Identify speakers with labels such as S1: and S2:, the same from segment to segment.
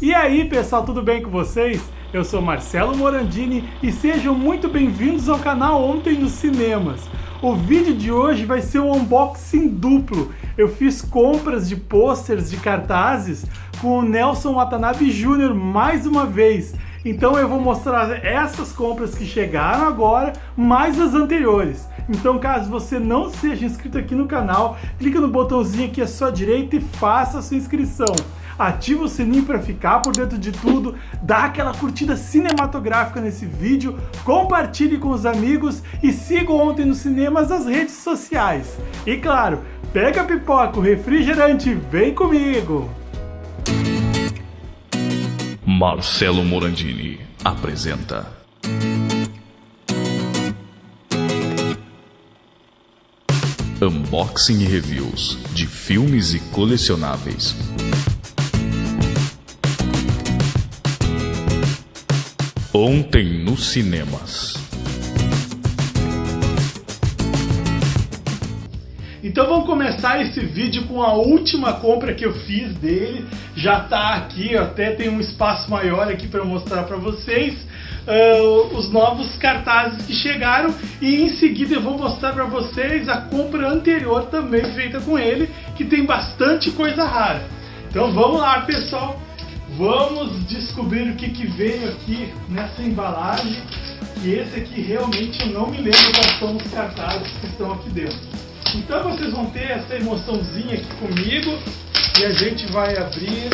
S1: E aí pessoal, tudo bem com vocês? Eu sou Marcelo Morandini e sejam muito bem-vindos ao canal Ontem nos Cinemas. O vídeo de hoje vai ser um unboxing duplo. Eu fiz compras de posters de cartazes com o Nelson Watanabe Jr. mais uma vez. Então eu vou mostrar essas compras que chegaram agora, mais as anteriores. Então caso você não seja inscrito aqui no canal, clica no botãozinho aqui à sua direita e faça a sua inscrição ativa o sininho para ficar por dentro de tudo, dá aquela curtida cinematográfica nesse vídeo, compartilhe com os amigos e siga Ontem nos Cinemas nas redes sociais. E claro, pega a pipoca, o refrigerante, vem comigo!
S2: Marcelo Morandini apresenta Unboxing e Reviews de filmes e colecionáveis. Ontem nos cinemas.
S1: Então vamos começar esse vídeo com a última compra que eu fiz dele. Já está aqui, até tem um espaço maior aqui para mostrar para vocês. Uh, os novos cartazes que chegaram e em seguida eu vou mostrar para vocês a compra anterior também feita com ele, que tem bastante coisa rara. Então vamos lá pessoal, Vamos descobrir o que, que veio aqui nessa embalagem. E esse aqui realmente eu não me lembro quais são os cartazes que estão aqui dentro. Então vocês vão ter essa emoçãozinha aqui comigo e a gente vai abrir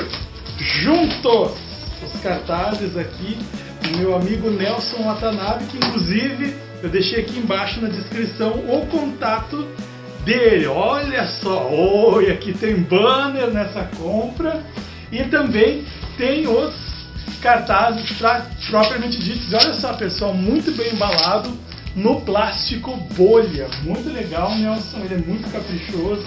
S1: juntos os cartazes aqui do meu amigo Nelson Watanabe, que inclusive eu deixei aqui embaixo na descrição o contato dele. Olha só, oi, aqui tem banner nessa compra e também tem os cartazes pra, propriamente ditos. Olha só, pessoal, muito bem embalado no plástico bolha. Muito legal, Nelson, ele é muito caprichoso,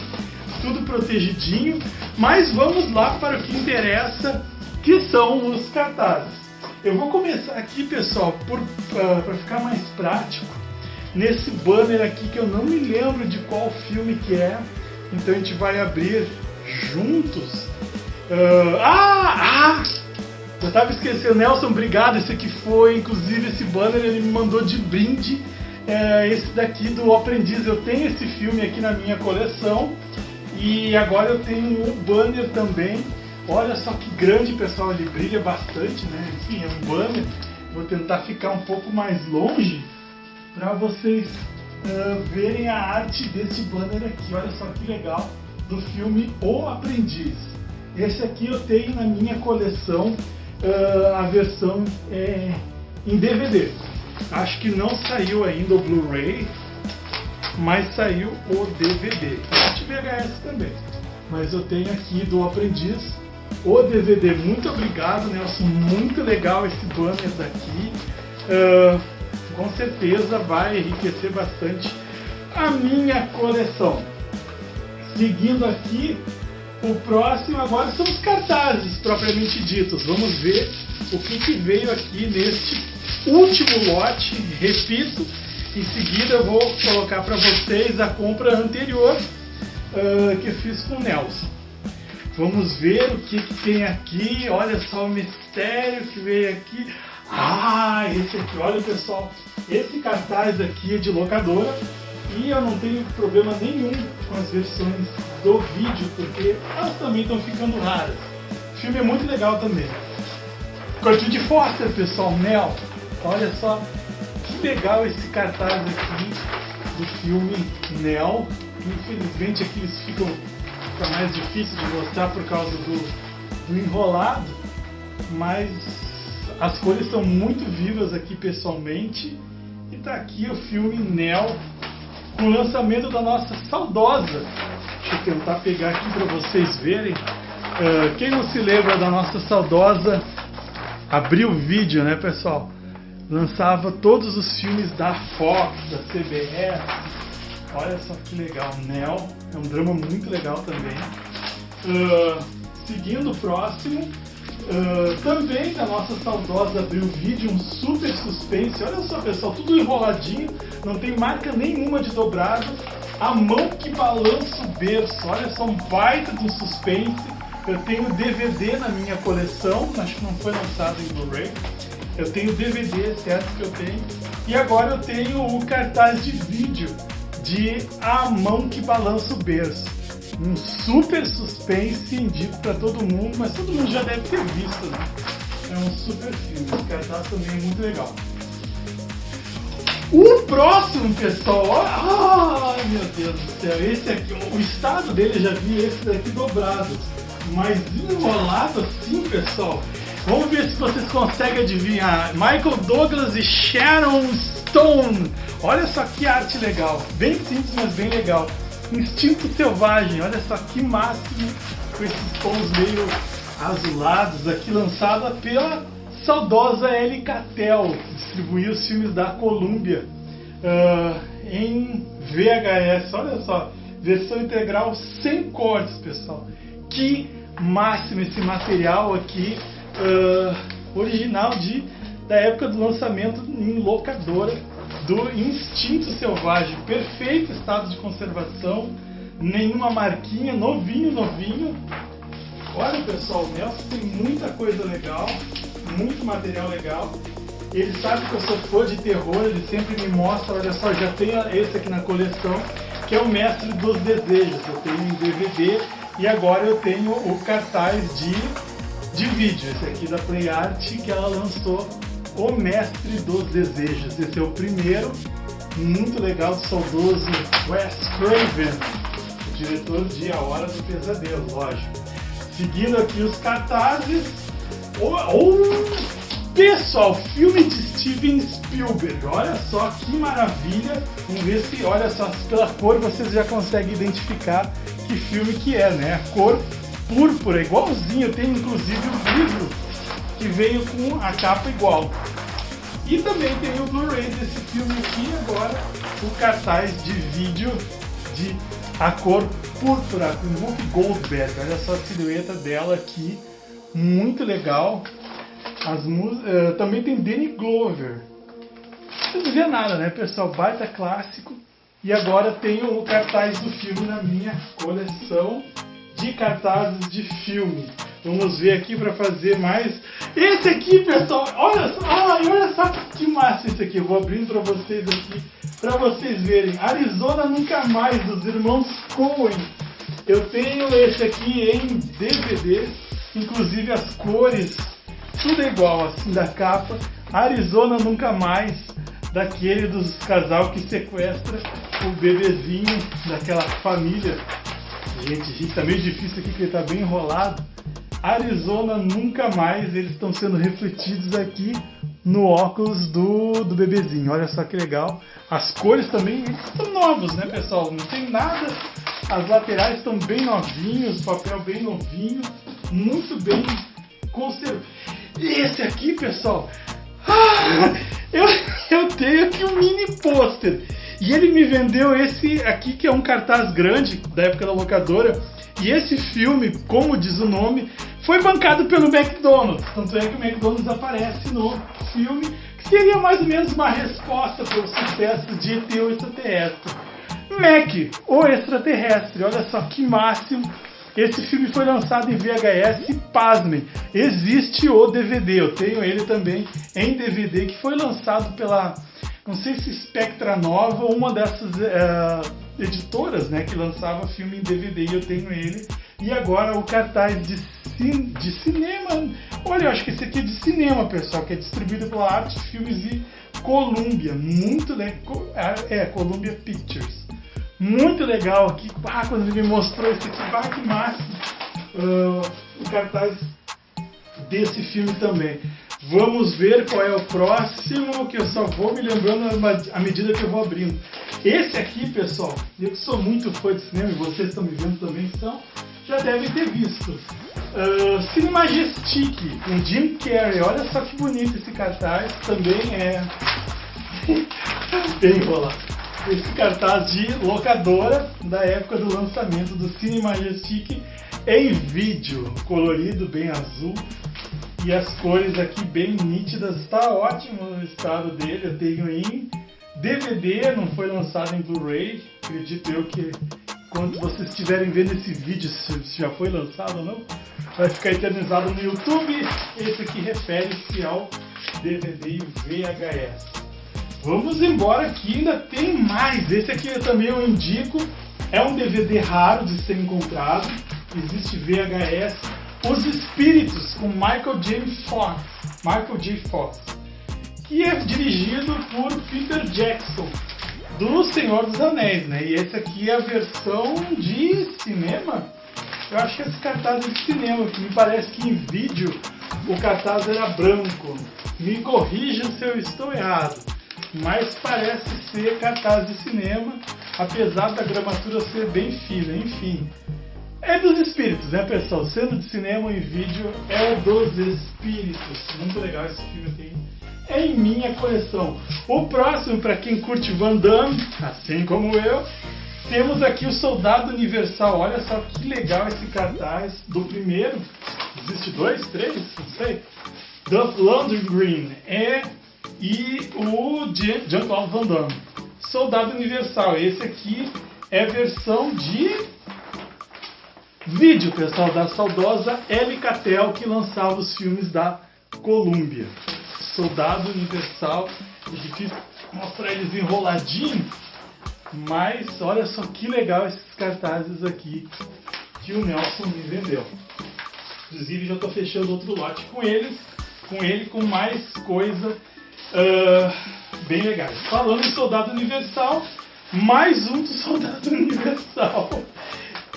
S1: tudo protegidinho. Mas vamos lá para o que interessa, que são os cartazes. Eu vou começar aqui, pessoal, para ficar mais prático, nesse banner aqui que eu não me lembro de qual filme que é. Então a gente vai abrir juntos Uh, ah, ah! Eu tava esquecendo, Nelson, obrigado. Esse aqui foi, inclusive, esse banner ele me mandou de brinde. É, esse daqui do Aprendiz. Eu tenho esse filme aqui na minha coleção. E agora eu tenho um banner também. Olha só que grande, pessoal. Ele brilha bastante, né? Enfim, é um banner. Vou tentar ficar um pouco mais longe para vocês uh, verem a arte desse banner aqui. Olha só que legal do filme O Aprendiz. Esse aqui eu tenho na minha coleção uh, a versão é, em DVD. Acho que não saiu ainda o Blu-ray, mas saiu o DVD. Existe VHS também. Mas eu tenho aqui do Aprendiz o DVD. Muito obrigado, Nelson. Muito legal esse banner daqui. Uh, com certeza vai enriquecer bastante a minha coleção. Seguindo aqui, o próximo agora são os cartazes propriamente ditos. Vamos ver o que, que veio aqui neste último lote. Repito, em seguida eu vou colocar para vocês a compra anterior uh, que eu fiz com o Nelson. Vamos ver o que, que tem aqui. Olha só o mistério que veio aqui. Ah, esse aqui, olha pessoal, esse cartaz aqui é de locadora e eu não tenho problema nenhum com as versões do vídeo, porque elas também estão ficando raras. O filme é muito legal também. Cortinho de Foster, pessoal, Mel. Olha só que legal esse cartaz aqui do filme Nel. Infelizmente aqui eles ficam fica mais difícil de mostrar por causa do, do enrolado, mas as cores estão muito vivas aqui pessoalmente. E tá aqui o filme Nel com o lançamento da nossa saudosa. Deixa eu tentar pegar aqui para vocês verem. Uh, quem não se lembra da nossa saudosa Abril Vídeo, né, pessoal? Lançava todos os filmes da Fox, da CBS. Olha só que legal, Nel. É um drama muito legal também. Uh, seguindo o próximo, Uh, também da nossa saudosa Abril Vídeo, um super suspense. Olha só, pessoal, tudo enroladinho, não tem marca nenhuma de dobrado. A mão que balança o berço. Olha só, um baita do suspense. Eu tenho DVD na minha coleção, acho que não foi lançado em Blu-ray. Eu tenho DVD, certo que eu tenho. E agora eu tenho o cartaz de vídeo de A Mão que Balança o Berço. Um super suspense, indico para todo mundo, mas todo mundo já deve ter visto, né? É um super filme, esse cartaz também é muito legal. O próximo, pessoal, ai meu Deus do céu, esse aqui, o estado dele, eu já vi esse daqui dobrado, mas enrolado assim, pessoal. Vamos ver se vocês conseguem adivinhar. Michael Douglas e Sharon Stone. Olha só que arte legal. Bem simples, mas bem legal. Instinto Selvagem. Olha só que máximo com esses tons meio azulados aqui, lançada pela saudosa Ellie Catel. Distribuiu os filmes da Columbia uh, em VHS. Olha só, versão integral sem cortes, pessoal. Que máximo esse material aqui uh, original de, da época do lançamento em locadora do Instinto Selvagem. Perfeito estado de conservação, nenhuma marquinha, novinho, novinho. Olha pessoal, o Nelson tem muita coisa legal, muito material legal. Ele sabe que eu sou fã de terror, ele sempre me mostra, olha só, já tem esse aqui na coleção, que é o Mestre dos Desejos. Eu tenho em DVD e agora eu tenho o cartaz de de vídeo, esse aqui da Play Art, que ela lançou O Mestre dos Desejos. Esse é o primeiro, muito legal, do saudoso Wes Craven, o diretor de A Hora do Pesadelo, lógico. Seguindo aqui os cartazes, oh, pessoal, filme de Steven Spielberg, olha só que maravilha, vamos ver se, olha só, pela cor vocês já conseguem identificar que filme que é, né? A cor púrpura, igualzinho. Tem inclusive um livro que veio com a capa igual. E também tem o Blu-ray desse filme aqui agora, o cartaz de vídeo de a cor púrpura com Whoopi Goldberg. Olha só a silhueta dela aqui, muito legal. As uh, também tem Danny Glover. Não dizia nada, né, pessoal? Baita clássico. E agora tenho o cartaz do filme na minha coleção de cartazes de filme. Vamos ver aqui para fazer mais. Esse aqui, pessoal, olha só, ai, olha só que massa esse aqui. Eu vou abrindo para vocês aqui, para vocês verem. Arizona Nunca Mais, dos irmãos Coen. Eu tenho esse aqui em DVD, inclusive as cores, tudo é igual assim da capa. Arizona Nunca Mais, daquele dos casal que sequestra o bebezinho daquela família Gente, gente, tá meio difícil aqui porque ele tá bem enrolado. Arizona nunca mais, eles estão sendo refletidos aqui no óculos do, do bebezinho. Olha só que legal. As cores também estão novos, né, pessoal? Não tem nada. As laterais estão bem novinhos, papel bem novinho, muito bem conservado. Esse aqui, pessoal, ah, eu, eu tenho aqui um mini pôster. E ele me vendeu esse aqui, que é um cartaz grande da época da locadora. E esse filme, como diz o nome, foi bancado pelo McDonald's. Tanto é que o McDonald's aparece no filme, que seria mais ou menos uma resposta para o sucesso de ET o extraterrestre. Mac, o extraterrestre, olha só que máximo. Esse filme foi lançado em VHS e pasmem, existe o DVD. Eu tenho ele também em DVD, que foi lançado pela não sei se Spectra Nova ou uma dessas é, editoras, né, que lançava filme em DVD, e eu tenho ele. E agora o cartaz de, cin de cinema. Olha, eu acho que esse aqui é de cinema, pessoal, que é distribuído pela Arte Filmes e Columbia. Muito legal. É, é, Columbia Pictures. Muito legal aqui. Ah, quando ele me mostrou esse aqui, ah, que máximo. Uh, o cartaz desse filme também. Vamos ver qual é o próximo, que eu só vou me lembrando à medida que eu vou abrindo. Esse aqui, pessoal, eu que sou muito fã de cinema, e vocês estão me vendo também, são, já devem ter visto. Uh, Cine Majestic, com Jim Carrey. Olha só que bonito esse cartaz. Também é bem enrolado. Esse cartaz de locadora da época do lançamento do Cine Majestic em vídeo, colorido, bem azul. E as cores aqui bem nítidas, está ótimo o estado dele. Eu tenho em DVD, não foi lançado em Blu-ray. Acredito eu que quando vocês estiverem vendo esse vídeo, se já foi lançado ou não, vai ficar eternizado no YouTube. Esse aqui refere-se ao DVD VHS. Vamos embora que ainda tem mais. Esse aqui eu também eu indico. É um DVD raro de ser encontrado. Existe VHS. Os Espíritos com Michael J. Fox. Michael J. Fox. Que é dirigido por Peter Jackson do Senhor dos Anéis, né? E esse aqui é a versão de cinema. Eu acho que esse cartaz é de cinema, que me parece que em vídeo o cartaz era branco. Me corrijam se eu estou errado, mas parece ser cartaz de cinema, apesar da gramatura ser bem fina, enfim. É dos espíritos, né, pessoal? Sendo de cinema e vídeo, é dos espíritos. Muito legal esse filme aqui em minha coleção. O próximo, para quem curte Van Damme, assim como eu, temos aqui o Soldado Universal. Olha só que legal esse cartaz do primeiro. Existe dois, três, não sei. Duff Green é, e o Jean-Claude Van Damme. Soldado Universal. Esse aqui é versão de vídeo, pessoal, da saudosa Ellie Catel, que lançava os filmes da Columbia. Soldado Universal. É difícil mostrar eles enroladinhos, mas olha só que legal esses cartazes aqui que o Nelson me vendeu. Inclusive já estou fechando outro lote com eles, com ele com mais coisa uh, bem legais. Falando em Soldado Universal, mais um do Soldado Universal.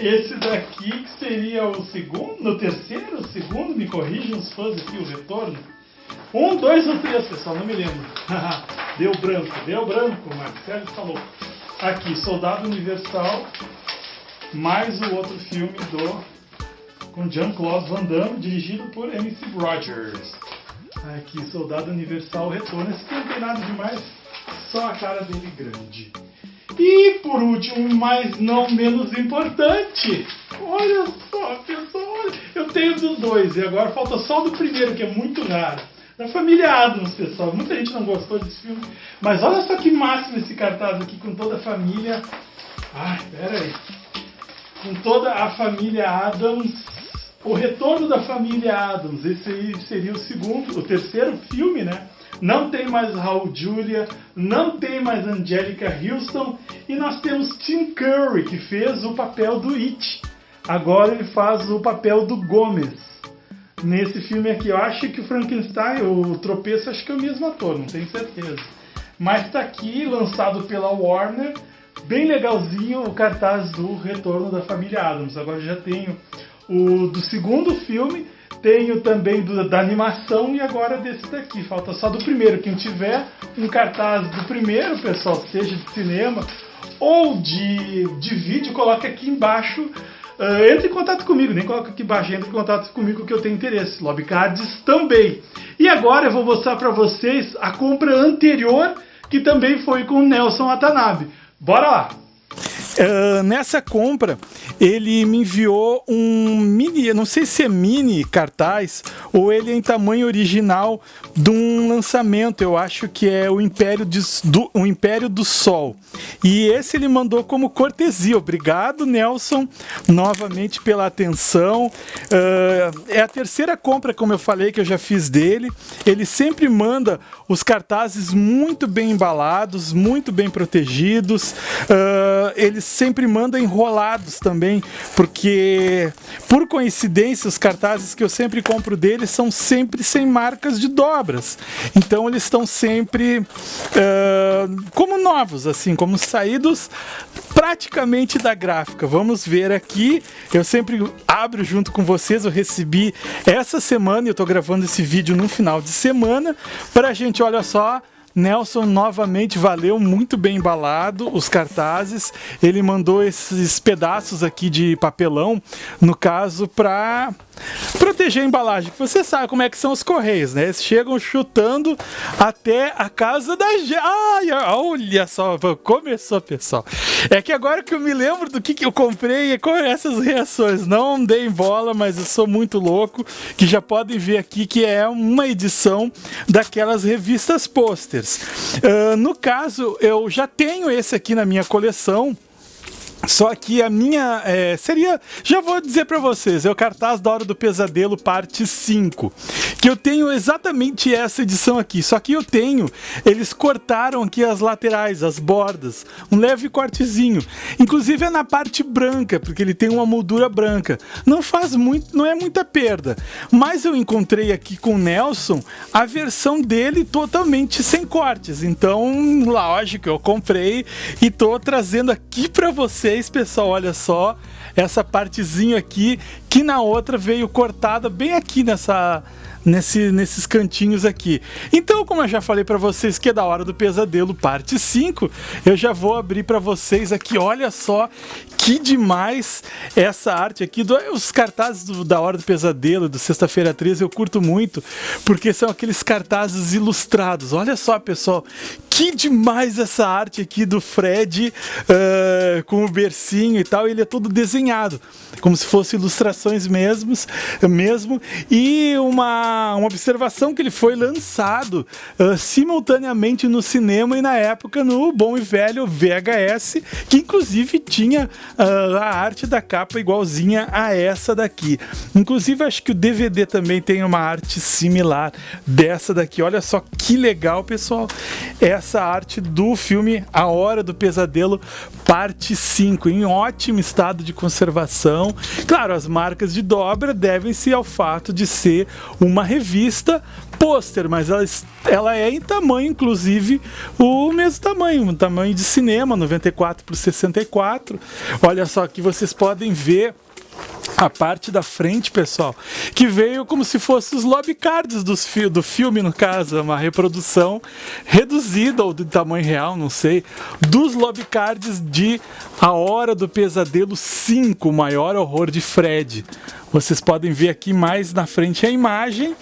S1: Esse daqui que seria o segundo, no terceiro, o segundo, me corrijam os fãs aqui, o retorno. Um, dois ou três, pessoal, não me lembro. deu branco, deu branco, Marcelo falou. Aqui, Soldado Universal, mais o outro filme do com Jean-Claude Van Damme, dirigido por MC Rogers. Aqui, Soldado Universal retorna. Esse não tem nada demais, só a cara dele grande. E por último, mas não menos importante, olha só, pessoal, eu tenho dos dois e agora falta só do primeiro, que é muito raro da família Adams, pessoal. Muita gente não gostou desse filme, mas olha só que máximo esse cartaz aqui com toda a família. Ai, pera aí. Com toda a família Adams. O retorno da família Adams. Esse aí seria o segundo, o terceiro filme, né? Não tem mais Raul Julia, não tem mais Angelica Houston e nós temos Tim Curry que fez o papel do It. Agora ele faz o papel do Gomes nesse filme aqui. Eu acho que o Frankenstein, o tropeço, acho que é o mesmo ator, não tenho certeza. Mas está aqui, lançado pela Warner, bem legalzinho o cartaz do Retorno da Família Adams. Agora já tenho o do segundo filme, tenho também do, da animação e agora desse daqui. Falta só do primeiro. Quem tiver um cartaz do primeiro, pessoal, seja de cinema ou de, de vídeo, coloque aqui embaixo Uh, entre em contato comigo, nem coloca aqui embaixo, entre em contato comigo que eu tenho interesse. Lobcards também. E agora eu vou mostrar para vocês a compra anterior, que também foi com o Nelson Watanabe. Bora lá!
S3: Uh, nessa compra, ele me enviou um mini, não sei se é mini cartaz ou ele é em tamanho original de um lançamento, eu acho que é o Império, de, do, o Império do Sol. E esse ele mandou como cortesia. Obrigado, Nelson, novamente pela atenção. Uh, é a terceira compra, como eu falei, que eu já fiz dele. Ele sempre manda os cartazes muito bem embalados, muito bem protegidos. Uh, ele sempre manda enrolados também, porque por coincidência os cartazes que eu sempre compro dele são sempre sem marcas de dobras. Então eles estão sempre uh, como novos, assim, como saídos praticamente da gráfica. Vamos ver aqui. Eu sempre abro junto com vocês. Eu recebi essa semana eu estou gravando esse vídeo no final de semana. Para a gente, olha só Nelson novamente valeu, muito bem embalado os cartazes. Ele mandou esses pedaços aqui de papelão, no caso, para proteger a embalagem. Você sabe como é que são os correios, né? Eles chegam chutando até a casa da. Ai, olha só, começou, pessoal. É que agora que eu me lembro do que, que eu comprei é com essas reações. Não dei bola, mas eu sou muito louco, que já podem ver aqui que é uma edição daquelas revistas posters. Uh, no caso, eu já tenho esse aqui na minha coleção
S1: Só que a minha é, seria. Já vou dizer para vocês, é o cartaz da Hora do Pesadelo, parte 5. Que eu tenho exatamente essa edição aqui. Só que eu tenho. Eles cortaram aqui as laterais, as bordas. Um leve cortezinho. Inclusive é na parte branca, porque ele tem uma moldura branca. Não faz muito. Não é muita perda. Mas eu encontrei aqui com o Nelson a versão dele totalmente sem cortes. Então, lógico, eu comprei e tô trazendo aqui para vocês vocês, pessoal, olha só essa partezinha aqui que na outra veio cortada bem aqui nessa nesse, nesses cantinhos aqui. Então, como eu já falei para vocês que é da hora do pesadelo, parte 5, eu já vou abrir para vocês aqui. Olha só que demais essa arte aqui. Do, os cartazes do, da Hora do Pesadelo, do Sexta-feira 13, eu curto muito, porque são aqueles cartazes ilustrados. Olha só, pessoal, que demais essa arte aqui do Fred uh, com o bercinho e tal. Ele é todo desenhado, como se fosse ilustrações mesmos, mesmo. E uma, uma observação que ele foi lançado uh, simultaneamente no cinema e na época no bom e velho VHS, que inclusive tinha uh, a arte da capa igualzinha a essa daqui. Inclusive acho que o DVD também tem uma arte similar dessa daqui. Olha só que legal, pessoal. Essa essa arte do filme A Hora do Pesadelo, parte 5, em ótimo estado de conservação. Claro, as marcas de dobra devem-se ao fato de ser uma revista pôster, mas ela, ela é em tamanho, inclusive, o mesmo tamanho, um tamanho de cinema, 94 por 64. Olha só que vocês podem ver a parte da frente, pessoal, que veio como se fosse os lobby cards dos fi do filme, no caso, uma reprodução reduzida ou de tamanho real, não sei, dos lobby cards de A Hora do Pesadelo 5, o maior horror de Fred. Vocês podem ver aqui mais na frente a imagem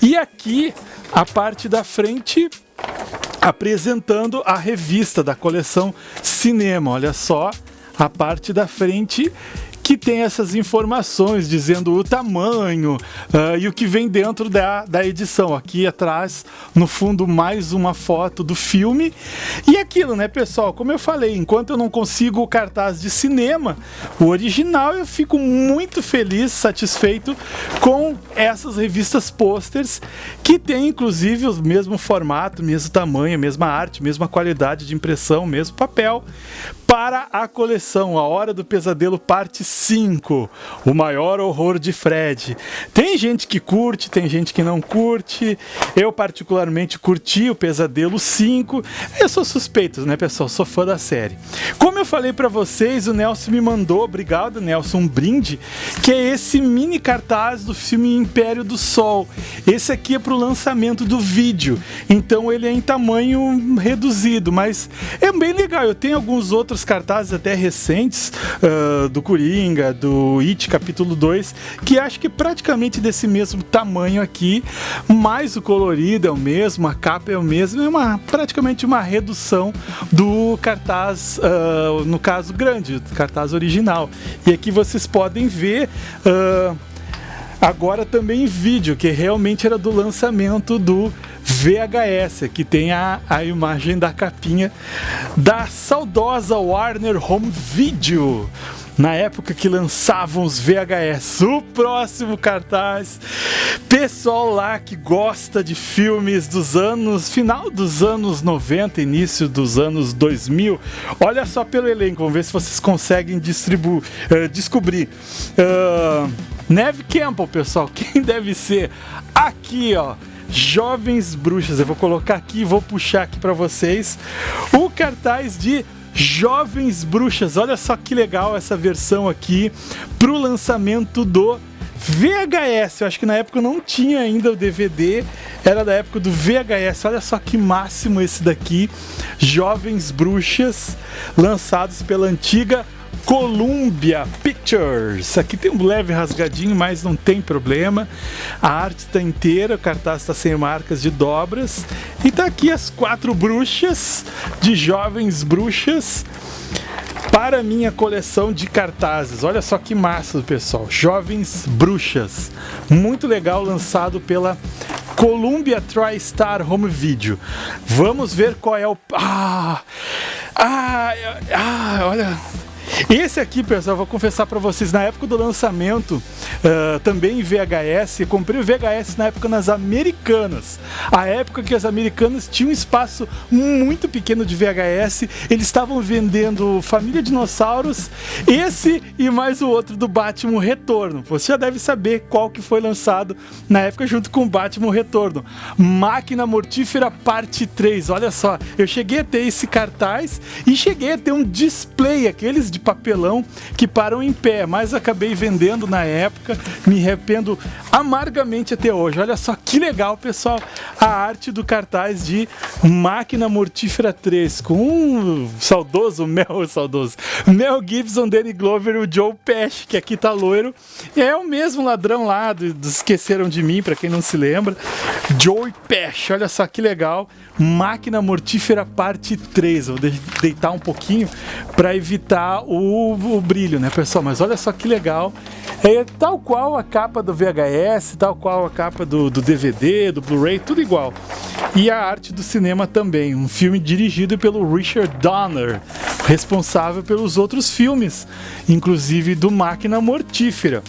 S1: e aqui a parte da frente apresentando a revista da coleção Cinema. Olha só, a parte da frente que tem essas informações dizendo o tamanho uh, e o que vem dentro da, da edição. Aqui atrás, no fundo, mais uma foto do filme. E aquilo, né, pessoal? Como eu falei, enquanto eu não consigo o cartaz de cinema, o original, eu fico muito feliz, satisfeito com essas revistas posters que tem inclusive o mesmo formato, mesmo tamanho, mesma arte, mesma qualidade de impressão, mesmo papel para a coleção A Hora do Pesadelo Parte 5, o maior horror de Fred. Tem gente que curte, tem gente que não curte. Eu particularmente curti o Pesadelo 5. Eu sou suspeito, né, pessoal? Sou fã da série. Como eu falei para vocês, o Nelson me mandou, obrigado, Nelson, um brinde, que é esse mini cartaz do filme Império do Sol. Esse aqui é para o lançamento do vídeo. Então ele é em tamanho reduzido, mas é bem legal. Eu tenho alguns outros outros cartazes até recentes uh, do Coringa, do It capítulo 2, que acho que praticamente desse mesmo tamanho aqui, mas o colorido é o mesmo, a capa é o mesmo, é uma, praticamente uma redução do cartaz, uh, no caso grande, do cartaz original. E aqui vocês podem ver. Uh, agora também em vídeo, que realmente era do lançamento do VHS, que tem a, a imagem da capinha da saudosa Warner Home Video na época que lançavam os VHS. O próximo cartaz, pessoal lá que gosta de filmes dos anos, final dos anos 90, início dos anos 2000, olha só pelo elenco, vamos ver se vocês conseguem distribuir, uh, descobrir. Uh, Neve Campbell, pessoal, quem deve ser? Aqui, ó. Jovens Bruxas. Eu vou colocar aqui, vou puxar aqui para vocês o cartaz de Jovens Bruxas. Olha só que legal essa versão aqui pro lançamento do VHS. Eu acho que na época não tinha ainda o DVD, era da época do VHS. Olha só que máximo esse daqui. Jovens Bruxas, lançados pela antiga Columbia Pictures. Aqui tem um leve rasgadinho, mas não tem problema. A arte está inteira, o cartaz está sem marcas de dobras. E tá aqui as quatro bruxas, de jovens bruxas, para minha coleção de cartazes. Olha só que massa, pessoal. Jovens Bruxas. Muito legal, lançado pela Columbia TriStar Home Video. Vamos ver qual é o... Ah! Ah! Ah! Olha... Esse aqui, pessoal, vou confessar para vocês, na época do lançamento, uh, também em VHS, comprei o VHS na época nas Americanas. A época que as Americanas tinham um espaço muito pequeno de VHS, eles estavam vendendo Família Dinossauros, esse e mais o outro do Batman Retorno. Você já deve saber qual que foi lançado na época junto com o Batman Retorno. Máquina Mortífera Parte 3. Olha só, eu cheguei a ter esse cartaz e cheguei a ter um display, aqueles de papelão que param em pé, mas acabei vendendo na época, me arrependo amargamente até hoje. Olha só que legal, pessoal, a arte do cartaz de Máquina Mortífera 3 com um saudoso Mel, saudoso Mel Gibson, Danny Glover e o Joe Pesci, que aqui tá loiro. É o mesmo ladrão lá do, do Esqueceram de Mim, para quem não se lembra. Joe Pesci, olha só que legal. Máquina Mortífera Parte 3. Vou deitar um pouquinho para evitar o, o, brilho, né, pessoal? Mas olha só que legal. É tal qual a capa do VHS, tal qual a capa do, do DVD, do Blu-ray, tudo igual. E a arte do cinema também. Um filme dirigido pelo Richard Donner, responsável pelos outros filmes, inclusive do Máquina Mortífera.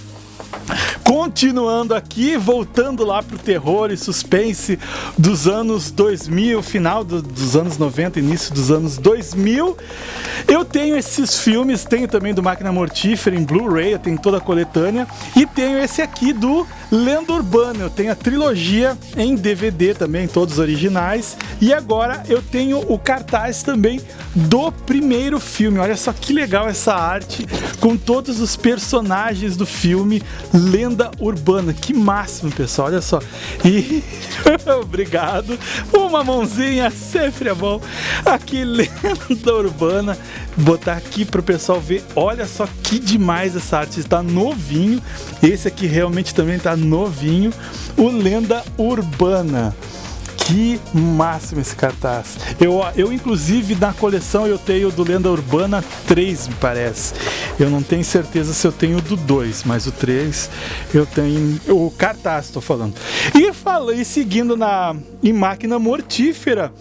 S1: Continuando aqui, voltando lá pro terror e suspense dos anos 2000, final do, dos anos 90, início dos anos 2000. Eu tenho esses filmes, tenho também do Máquina Mortífera em Blu-ray, eu tenho toda a coletânea, e tenho esse aqui do Lenda Urbana, eu tenho a trilogia em DVD também, todos originais, e agora eu tenho o cartaz também do primeiro filme. Olha só que legal essa arte com todos os personagens do filme Lenda Urbana. Que máximo, pessoal. Olha só. E obrigado. Uma mãozinha sempre é bom. Aqui Lenda Urbana. Botar aqui para o pessoal ver. Olha só que demais essa arte. Está novinho. Esse aqui realmente também está novinho. O Lenda Urbana. Que máximo esse cartaz. Eu, eu inclusive, na coleção eu tenho do Lenda Urbana 3, me parece. Eu não tenho certeza se eu tenho do 2, mas o 3 eu tenho. O cartaz, estou falando. E falei, seguindo na em máquina mortífera.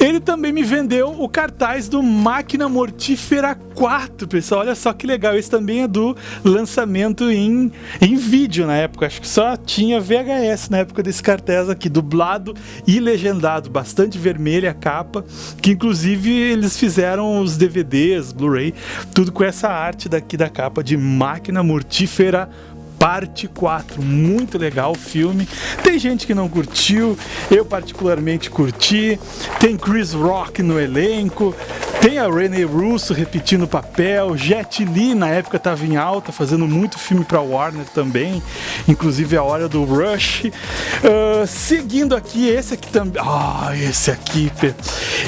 S1: Ele também me vendeu o cartaz do Máquina Mortífera 4, pessoal. Olha só que legal. Esse também é do lançamento em, em vídeo na época. Acho que só tinha VHS na época desse cartaz aqui, dublado e legendado. Bastante vermelha a capa, que inclusive eles fizeram os DVDs, Blu-ray, tudo com essa arte daqui da capa de Máquina Mortífera 4 parte 4. Muito legal o filme. Tem gente que não curtiu, eu particularmente curti. Tem Chris Rock no elenco, tem a Renee Russo repetindo o papel, Jet Li na época estava em alta, fazendo muito filme para Warner também, inclusive a hora do Rush. Uh, seguindo aqui, esse aqui também. Ah, esse aqui,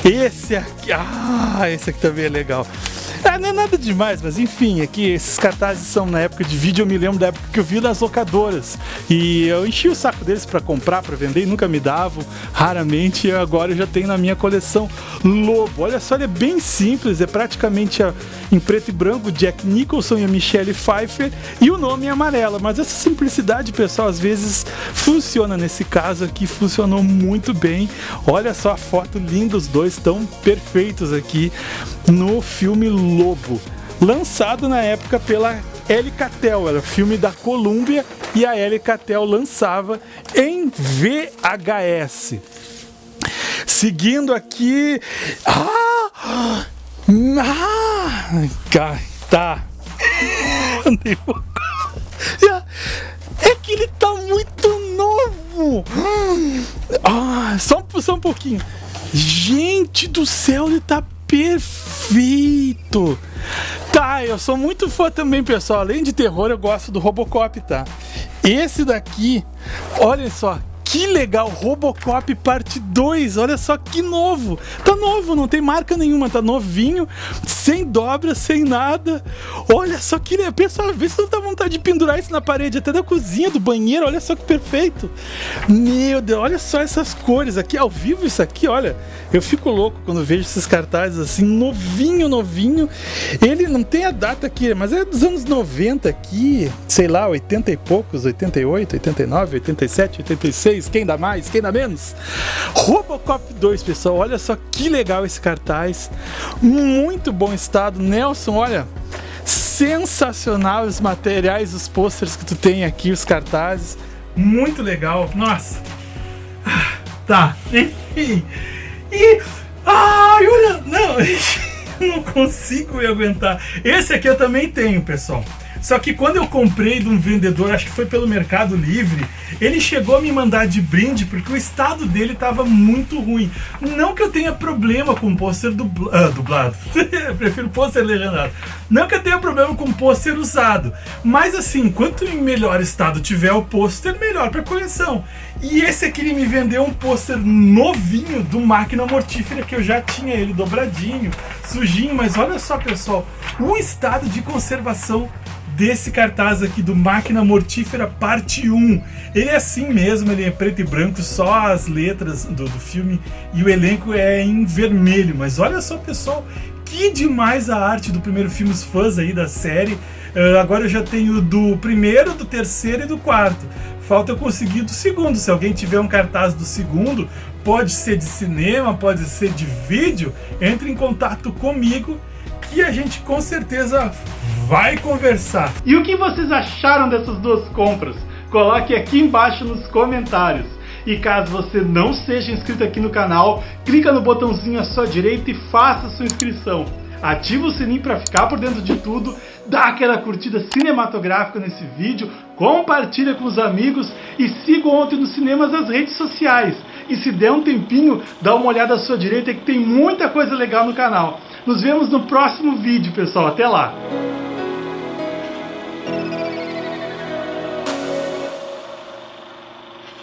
S1: esse aqui, ah, esse aqui também é legal. Ah, não é nada demais, mas enfim, aqui esses cartazes são na época de vídeo, eu me lembro da época que eu vi nas locadoras. E eu enchi o saco deles para comprar, para vender e nunca me davam, raramente. E agora eu já tenho na minha coleção Lobo. Olha só, ele é bem simples, é praticamente a, em preto e branco, Jack Nicholson e a Michelle Pfeiffer, e o nome é amarela. Mas essa simplicidade, pessoal, às vezes funciona. Nesse caso aqui, funcionou muito bem. Olha só a foto linda, os dois estão perfeitos aqui no filme Lobo, lançado na época pela L. Catel, era filme da Columbia e a L. Catel lançava em VHS. Seguindo aqui. Ah! Ah! Tá. É que ele tá muito novo. Ah, só, só um pouquinho. Gente do céu, ele tá perfeito. Tá, eu sou muito fã também, pessoal. Além de terror, eu gosto do Robocop, tá? Esse daqui, olha só, que legal, Robocop parte 2, olha só que novo. Tá novo, não tem marca nenhuma, tá novinho, sem dobra, sem nada. Olha só que. Pessoal, vê se não dá vontade de pendurar isso na parede, até da cozinha, do banheiro, olha só que perfeito. Meu Deus, olha só essas cores aqui, ao vivo isso aqui, olha. Eu fico louco quando vejo esses cartazes assim, novinho, novinho. Ele não tem a data aqui, mas é dos anos 90 aqui, sei lá, 80 e poucos, 88, 89, 87, 86 quem dá mais, quem dá menos? Robocop 2, pessoal, olha só que legal esse cartaz. Muito bom estado. Nelson, olha, sensacional os materiais, os posters que tu tem aqui, os cartazes. Muito legal. Nossa. Ah, tá. E. e ai, olha. Não, não consigo me aguentar. Esse aqui eu também tenho, pessoal. Só que quando eu comprei de um vendedor, acho que foi pelo Mercado Livre, ele chegou a me mandar de brinde porque o estado dele estava muito ruim. Não que eu tenha problema com pôster dubla, ah, dublado, prefiro pôster legendado. Não que eu tenha problema com pôster usado, mas assim, quanto em melhor estado tiver o pôster, melhor para coleção. E esse aqui ele me vendeu um pôster novinho do Máquina Mortífera que eu já tinha ele dobradinho, sujinho, mas olha só pessoal, o estado de conservação desse cartaz aqui do Máquina Mortífera Parte 1. Ele é assim mesmo, ele é preto e branco, só as letras do, do filme e o elenco é em vermelho. Mas olha só, pessoal, que demais a arte do primeiro filme, os fãs aí da série. Uh, agora eu já tenho do primeiro, do terceiro e do quarto. Falta eu conseguir do segundo. Se alguém tiver um cartaz do segundo, pode ser de cinema, pode ser de vídeo, entre em contato comigo e a gente com certeza vai conversar.
S4: E o que vocês acharam dessas duas compras? Coloque aqui embaixo nos comentários. E caso você não seja inscrito aqui no canal, clica no botãozinho à sua direita e faça sua inscrição. Ativa o sininho para ficar por dentro de tudo, dá aquela curtida cinematográfica nesse vídeo, compartilha com os amigos e siga ontem nos cinemas as redes sociais. E se der um tempinho, dá uma olhada à sua direita que tem muita coisa legal no canal. Nos vemos no próximo vídeo, pessoal. Até lá! Thank you.